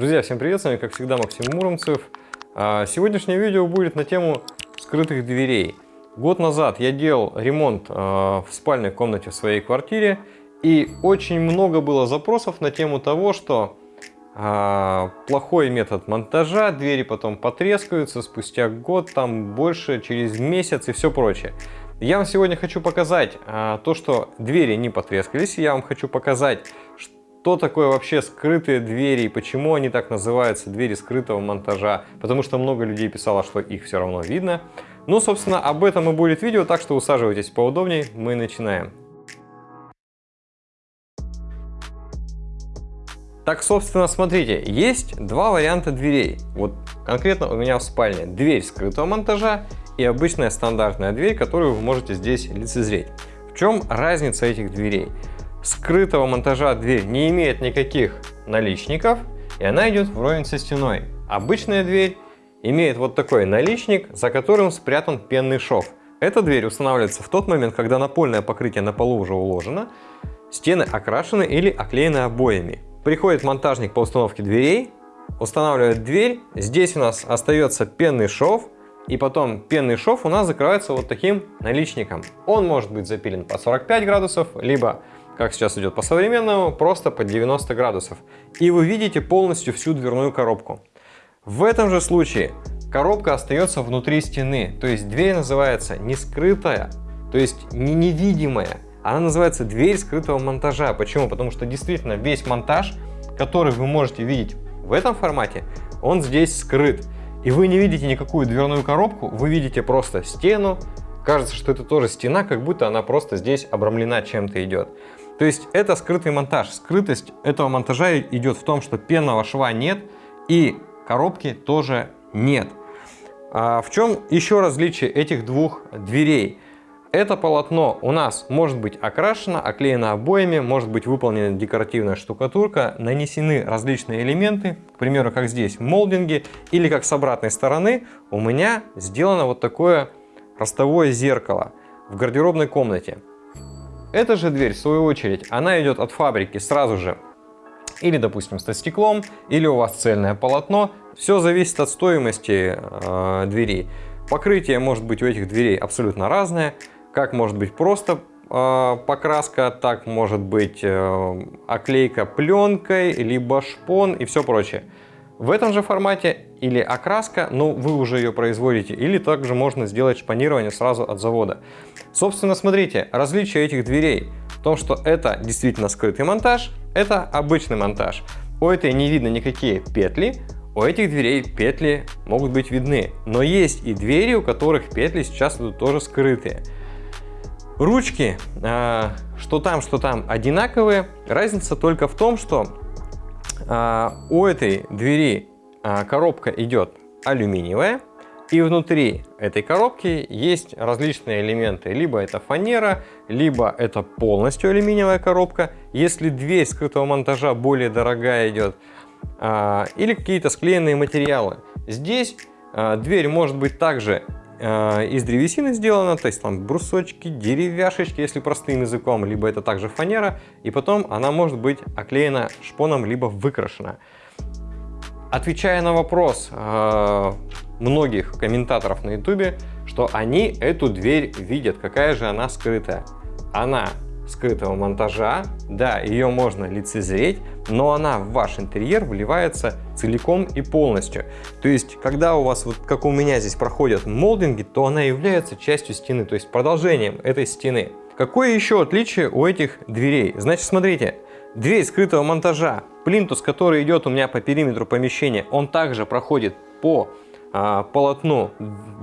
Друзья, всем привет, с вами как всегда Максим Муромцев. А, сегодняшнее видео будет на тему скрытых дверей. Год назад я делал ремонт а, в спальной комнате в своей квартире и очень много было запросов на тему того, что а, плохой метод монтажа, двери потом потрескаются спустя год, там больше, через месяц и все прочее. Я вам сегодня хочу показать то, что двери не потрескались, я вам хочу показать, что такое вообще скрытые двери и почему они так называются, двери скрытого монтажа, потому что много людей писало, что их все равно видно. Ну, собственно, об этом и будет видео, так что усаживайтесь поудобнее, мы начинаем. Так, собственно, смотрите, есть два варианта дверей. Вот конкретно у меня в спальне дверь скрытого монтажа и обычная стандартная дверь, которую вы можете здесь лицезреть. В чем разница этих дверей? Скрытого монтажа дверь не имеет никаких наличников, и она идет вровень со стеной. Обычная дверь имеет вот такой наличник, за которым спрятан пенный шов. Эта дверь устанавливается в тот момент, когда напольное покрытие на полу уже уложено, стены окрашены или оклеены обоями. Приходит монтажник по установке дверей, устанавливает дверь, здесь у нас остается пенный шов, и потом пенный шов у нас закрывается вот таким наличником. Он может быть запилен по 45 градусов, либо как сейчас идет по современному, просто под 90 градусов. И вы видите полностью всю дверную коробку. В этом же случае коробка остается внутри стены, то есть дверь называется не скрытая, то есть не невидимая. Она называется дверь скрытого монтажа. Почему? Потому что действительно весь монтаж, который вы можете видеть в этом формате, он здесь скрыт. И вы не видите никакую дверную коробку, вы видите просто стену. Кажется, что это тоже стена, как будто она просто здесь обрамлена чем-то идет. То есть это скрытый монтаж. Скрытость этого монтажа идет в том, что пенного шва нет и коробки тоже нет. А в чем еще различие этих двух дверей? Это полотно у нас может быть окрашено, оклеено обоями, может быть выполнена декоративная штукатурка, нанесены различные элементы, к примеру, как здесь молдинги, или как с обратной стороны у меня сделано вот такое ростовое зеркало в гардеробной комнате. Эта же дверь, в свою очередь, она идет от фабрики сразу же. Или, допустим, со стеклом, или у вас цельное полотно. Все зависит от стоимости э, дверей. Покрытие может быть у этих дверей абсолютно разное. Как может быть просто э, покраска, так может быть э, оклейка пленкой, либо шпон и все прочее. В этом же формате или окраска, но вы уже ее производите, или также можно сделать шпанирование сразу от завода. Собственно, смотрите, различие этих дверей в том, что это действительно скрытый монтаж, это обычный монтаж. У этой не видно никакие петли, у этих дверей петли могут быть видны, но есть и двери, у которых петли сейчас идут тоже скрытые. Ручки, а, что там, что там, одинаковые. Разница только в том, что у этой двери а, коробка идет алюминиевая, и внутри этой коробки есть различные элементы. Либо это фанера, либо это полностью алюминиевая коробка. Если дверь скрытого монтажа более дорогая идет, а, или какие-то склеенные материалы. Здесь дверь может быть также из древесины сделано, то есть там брусочки, деревяшечки, если простым языком, либо это также фанера, и потом она может быть оклеена шпоном, либо выкрашена. Отвечая на вопрос э, многих комментаторов на ютубе, что они эту дверь видят, какая же она скрытая. Она скрытого монтажа. Да, ее можно лицезреть, но она в ваш интерьер вливается целиком и полностью. То есть, когда у вас, вот как у меня здесь проходят молдинги, то она является частью стены, то есть продолжением этой стены. Какое еще отличие у этих дверей? Значит, смотрите, дверь скрытого монтажа, плинтус, который идет у меня по периметру помещения, он также проходит по а, полотну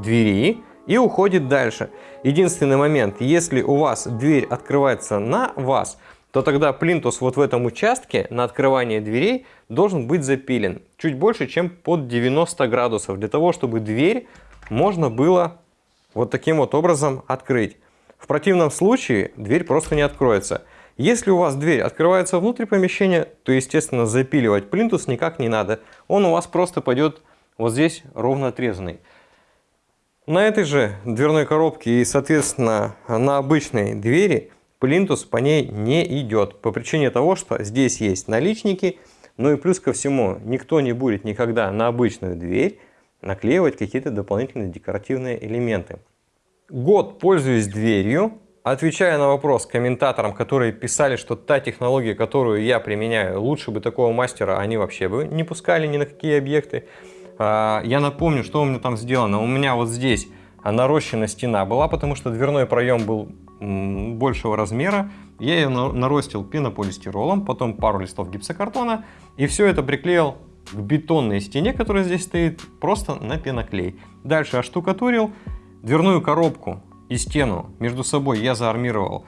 двери, и уходит дальше. Единственный момент, если у вас дверь открывается на вас, то тогда плинтус вот в этом участке на открывание дверей должен быть запилен чуть больше, чем под 90 градусов, для того, чтобы дверь можно было вот таким вот образом открыть. В противном случае дверь просто не откроется. Если у вас дверь открывается внутрь помещения, то, естественно, запиливать плинтус никак не надо. Он у вас просто пойдет вот здесь ровно отрезанный. На этой же дверной коробке и, соответственно, на обычной двери плинтус по ней не идет. По причине того, что здесь есть наличники, Ну и плюс ко всему, никто не будет никогда на обычную дверь наклеивать какие-то дополнительные декоративные элементы. Год пользуюсь дверью, отвечая на вопрос комментаторам, которые писали, что та технология, которую я применяю, лучше бы такого мастера они вообще бы не пускали ни на какие объекты. А, я напомню, что у меня там сделано. У меня вот здесь нарощена стена была, потому что дверной проем был большего размера. Я ее наростил пенополистиролом, потом пару листов гипсокартона и все это приклеил к бетонной стене, которая здесь стоит, просто на пеноклей. Дальше оштукатурил дверную коробку и стену между собой я заармировал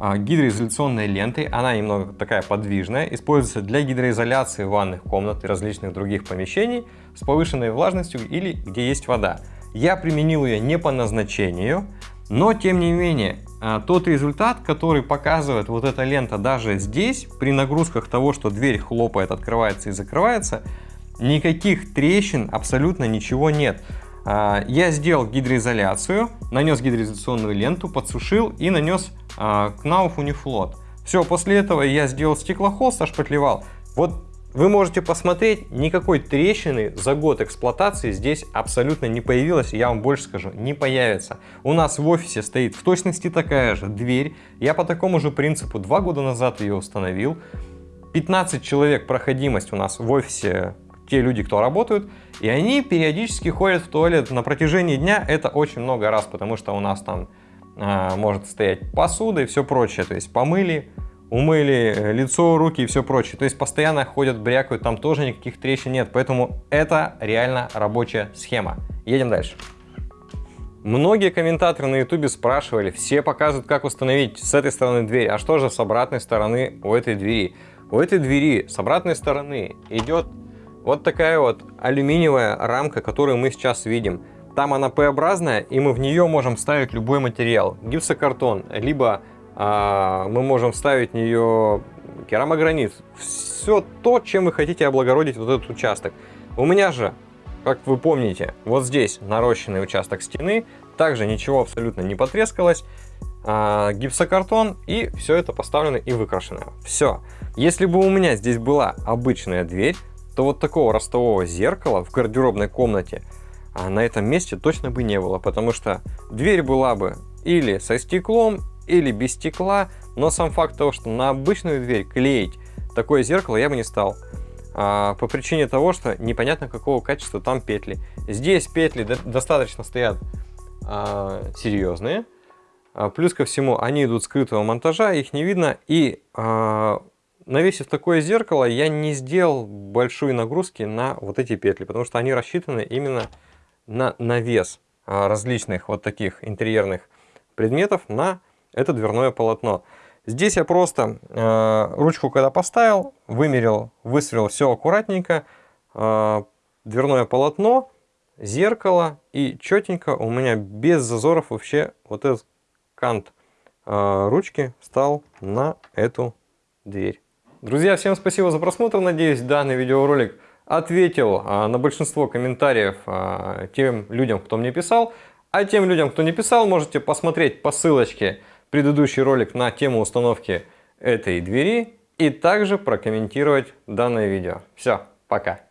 гидроизоляционной лентой. Она немного такая подвижная, используется для гидроизоляции ванных комнат и различных других помещений с повышенной влажностью или где есть вода. Я применил ее не по назначению, но тем не менее а, тот результат, который показывает вот эта лента даже здесь, при нагрузках того, что дверь хлопает, открывается и закрывается, никаких трещин, абсолютно ничего нет. А, я сделал гидроизоляцию, нанес гидроизоляционную ленту, подсушил и нанес Knauf Uniflot. Все, после этого я сделал стеклохолст, ошпатлевал. Вот вы можете посмотреть, никакой трещины за год эксплуатации здесь абсолютно не появилось, я вам больше скажу, не появится. У нас в офисе стоит в точности такая же дверь, я по такому же принципу два года назад ее установил. 15 человек проходимость у нас в офисе те люди, кто работают, и они периодически ходят в туалет на протяжении дня, это очень много раз, потому что у нас там может стоять посуда и все прочее, то есть помыли, умыли э, лицо, руки и все прочее, то есть постоянно ходят, брякают, там тоже никаких трещин нет, поэтому это реально рабочая схема. Едем дальше. Многие комментаторы на ютубе спрашивали, все показывают, как установить с этой стороны дверь, а что же с обратной стороны у этой двери? У этой двери с обратной стороны идет вот такая вот алюминиевая рамка, которую мы сейчас видим. Там она П-образная, и мы в нее можем ставить любой материал. Гипсокартон, либо а, мы можем вставить в нее керамогранит. Все то, чем вы хотите облагородить вот этот участок. У меня же, как вы помните, вот здесь нарощенный участок стены. Также ничего абсолютно не потрескалось. А, гипсокартон, и все это поставлено и выкрашено. Все. Если бы у меня здесь была обычная дверь, то вот такого ростового зеркала в гардеробной комнате на этом месте точно бы не было, потому что дверь была бы или со стеклом, или без стекла, но сам факт того, что на обычную дверь клеить такое зеркало я бы не стал. А, по причине того, что непонятно какого качества там петли. Здесь петли достаточно стоят а, серьезные. А, плюс ко всему они идут скрытого монтажа, их не видно. И а, навесив такое зеркало, я не сделал большой нагрузки на вот эти петли, потому что они рассчитаны именно на навес а, различных вот таких интерьерных предметов на это дверное полотно. Здесь я просто э, ручку когда поставил, вымерил, высверлил все аккуратненько, э, дверное полотно, зеркало и четенько у меня без зазоров вообще вот этот кант э, ручки встал на эту дверь. Друзья, всем спасибо за просмотр. Надеюсь, данный видеоролик ответил а, на большинство комментариев а, тем людям, кто мне писал. А тем людям, кто не писал, можете посмотреть по ссылочке предыдущий ролик на тему установки этой двери и также прокомментировать данное видео. Все, пока.